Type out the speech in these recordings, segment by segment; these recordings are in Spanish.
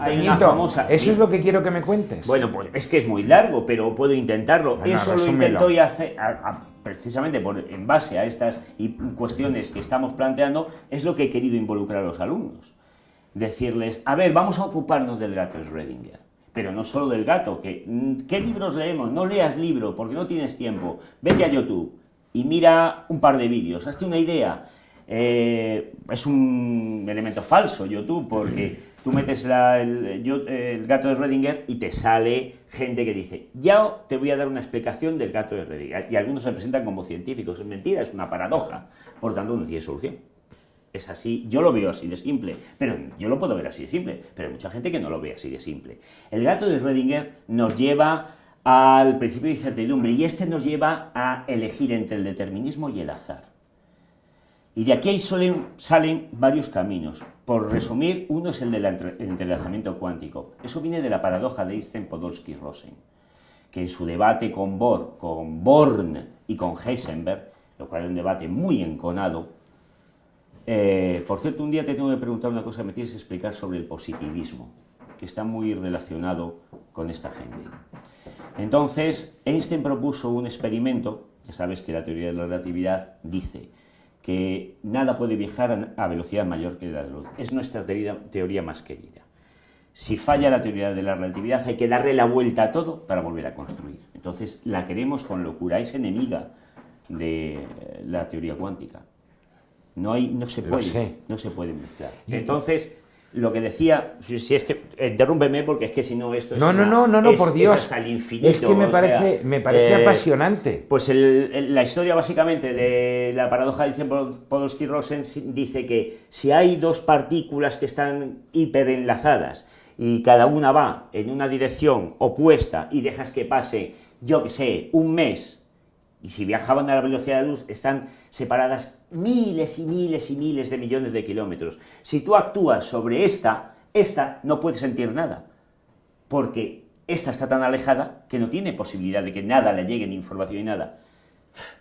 hay una famosa... Eso es lo que quiero que me cuentes. Bueno, pues es que es muy largo, pero puedo intentarlo. eso lo intento hacer, precisamente por, en base a estas cuestiones que estamos planteando, es lo que he querido involucrar a los alumnos. Decirles, a ver, vamos a ocuparnos del gato Schrödinger pero no solo del gato, que mm, ¿qué libros leemos? No leas libro porque no tienes tiempo, vete a YouTube y mira un par de vídeos, hazte una idea. Eh, es un elemento falso YouTube porque tú metes el, gato de Redinger y te sale gente que dice, ya te voy a dar una explicación del gato de Redinger. Y algunos se presentan como científicos, es mentira, es una paradoja, por tanto no tiene solución. Es así, yo lo veo así de simple, pero yo lo puedo ver así de simple, pero hay mucha gente que no lo ve así de simple. El gato de Schrödinger nos lleva al principio de incertidumbre y este nos lleva a elegir entre el determinismo y el azar. Y de aquí salen varios caminos. Por resumir, uno es el del entrelazamiento cuántico. Eso viene de la paradoja de Einstein-Podolsky-Rosen, que en su debate con, con Born y con Heisenberg, lo cual es un debate muy enconado, eh, por cierto, un día te tengo que preguntar una cosa, me tienes que explicar sobre el positivismo, que está muy relacionado con esta gente. Entonces, Einstein propuso un experimento, ya sabes que la teoría de la relatividad dice que nada puede viajar a velocidad mayor que la de la luz. Es nuestra teoría más querida. Si falla la teoría de la relatividad, hay que darle la vuelta a todo para volver a construir. Entonces, la queremos con locura, es enemiga de la teoría cuántica. No, hay, no, se puede, no se puede mezclar. Entonces, lo que decía, si es que, interrúmpeme porque es que si no esto es No, no, no, no, no, por Dios. Es hasta el infinito. Es que me parece, me parece eh, apasionante. Pues la historia básicamente de la paradoja de Podolsky-Rosen dice que si hay dos partículas que están hiperenlazadas y cada una va en una dirección opuesta y dejas que pase, yo que sé, un mes y si viajaban a la velocidad de la luz, están separadas miles y miles y miles de millones de kilómetros. Si tú actúas sobre esta, esta no puede sentir nada, porque esta está tan alejada que no tiene posibilidad de que nada le llegue ni información ni nada.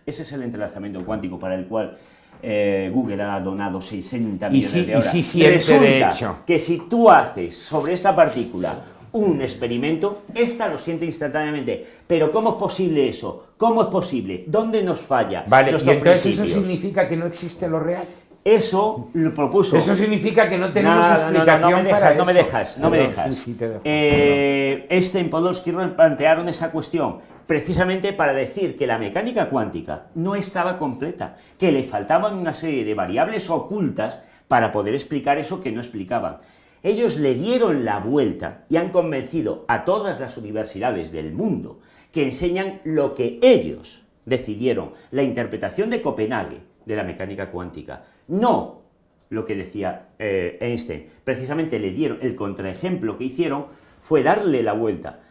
Ese es el entrelazamiento cuántico para el cual eh, Google ha donado 60 millones de horas. Y si Resulta que si tú haces sobre esta partícula un experimento, esta lo siente instantáneamente. Pero ¿cómo es posible eso? ¿Cómo es posible? ¿Dónde nos falla? Vale, entonces eso significa que no existe lo real. Eso lo propuso. Eso significa que no tenemos explicación no, no, me dejas, no me dejas, no me dejas. Eh, este en Podolsky plantearon esa cuestión precisamente para decir que la mecánica cuántica no estaba completa, que le faltaban una serie de variables ocultas para poder explicar eso que no explicaban. Ellos le dieron la vuelta y han convencido a todas las universidades del mundo que enseñan lo que ellos decidieron, la interpretación de Copenhague de la mecánica cuántica, no lo que decía eh, Einstein. Precisamente le dieron, el contraejemplo que hicieron fue darle la vuelta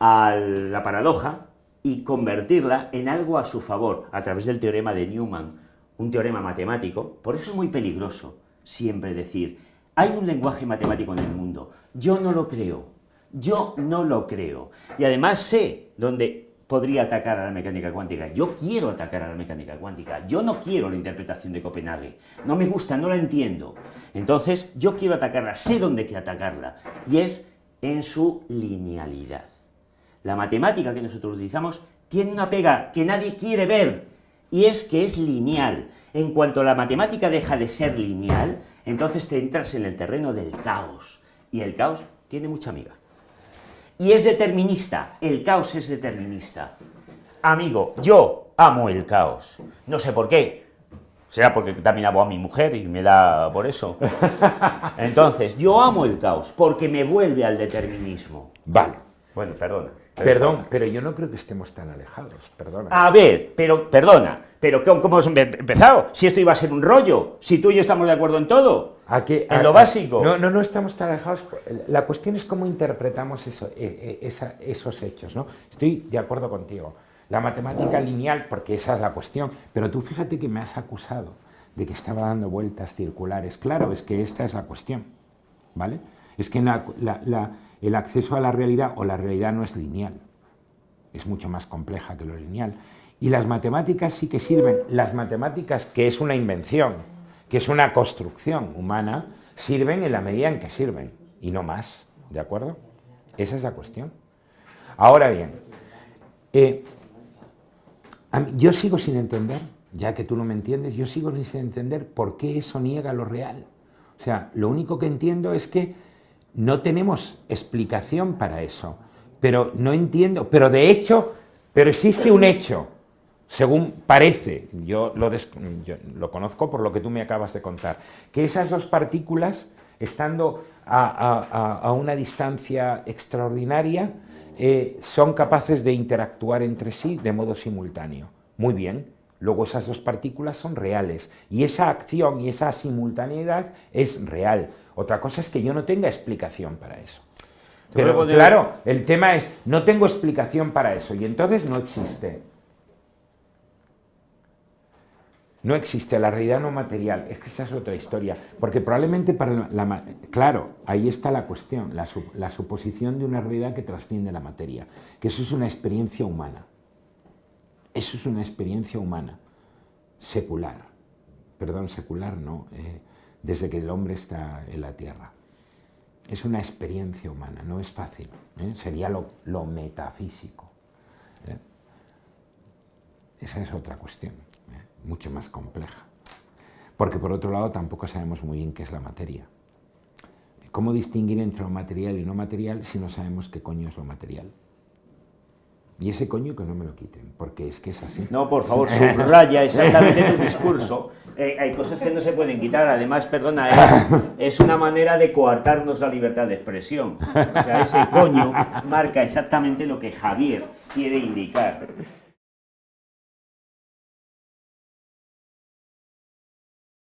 a la paradoja y convertirla en algo a su favor, a través del teorema de Newman, un teorema matemático. Por eso es muy peligroso siempre decir, hay un lenguaje matemático en el mundo. Yo no lo creo. Yo no lo creo. Y además sé dónde podría atacar a la mecánica cuántica. Yo quiero atacar a la mecánica cuántica. Yo no quiero la interpretación de Copenhague. No me gusta, no la entiendo. Entonces, yo quiero atacarla, sé dónde hay que atacarla. Y es en su linealidad. La matemática que nosotros utilizamos tiene una pega que nadie quiere ver, y es que es lineal. En cuanto la matemática deja de ser lineal, entonces te entras en el terreno del caos, y el caos tiene mucha amiga. Y es determinista, el caos es determinista. Amigo, yo amo el caos, no sé por qué, será porque también amo a mi mujer y me da por eso. Entonces, yo amo el caos, porque me vuelve al determinismo. Vale. Bueno, perdona. Perdón, pero yo no creo que estemos tan alejados, perdona. A ver, pero, perdona, pero ¿cómo hemos empezado? Si esto iba a ser un rollo, si tú y yo estamos de acuerdo en todo, en lo básico. No, no, no estamos tan alejados. La cuestión es cómo interpretamos eso, e, e, esos hechos, ¿no? Estoy de acuerdo contigo. La matemática lineal, porque esa es la cuestión, pero tú fíjate que me has acusado de que estaba dando vueltas circulares. Claro, es que esta es la cuestión, ¿vale? Es que el acceso a la realidad o la realidad no es lineal, es mucho más compleja que lo lineal. Y las matemáticas sí que sirven, las matemáticas que es una invención, que es una construcción humana, sirven en la medida en que sirven, y no más. ¿De acuerdo? Esa es la cuestión. Ahora bien, eh, yo sigo sin entender, ya que tú no me entiendes, yo sigo sin entender por qué eso niega lo real. O sea, lo único que entiendo es que no tenemos explicación para eso, pero no entiendo, pero de hecho, pero existe un hecho, según parece, yo lo, conozco por lo que tú me acabas de contar, que esas dos partículas, estando a, una distancia extraordinaria, eh, son capaces de interactuar entre sí de modo simultáneo. Muy bien, luego esas dos partículas son reales y esa acción y esa simultaneidad es real. Otra cosa es que yo no tenga explicación para eso. Pero claro, el tema es, no tengo explicación para eso y entonces no existe. No existe la realidad no material, es que esa es otra historia, porque probablemente para la... claro, ahí está la cuestión, la, la suposición de una realidad que trasciende la materia, que eso es una experiencia humana. Eso es una experiencia humana, secular. Perdón, secular no, eh, desde que el hombre está en la Tierra. Es una experiencia humana, no es fácil. ¿eh? Sería lo, metafísico. ¿eh? Esa es otra cuestión mucho más compleja. Porque por otro lado tampoco sabemos muy bien qué es la materia. ¿Cómo distinguir entre lo material y no material si no sabemos qué coño es lo material? Y ese coño que no me lo quiten, porque es que es así. No, por favor, subraya exactamente tu discurso. Eh, hay cosas que no se pueden quitar, además, perdona, es, es, una manera de coartarnos la libertad de expresión. O sea, ese coño marca exactamente lo que Javier quiere indicar.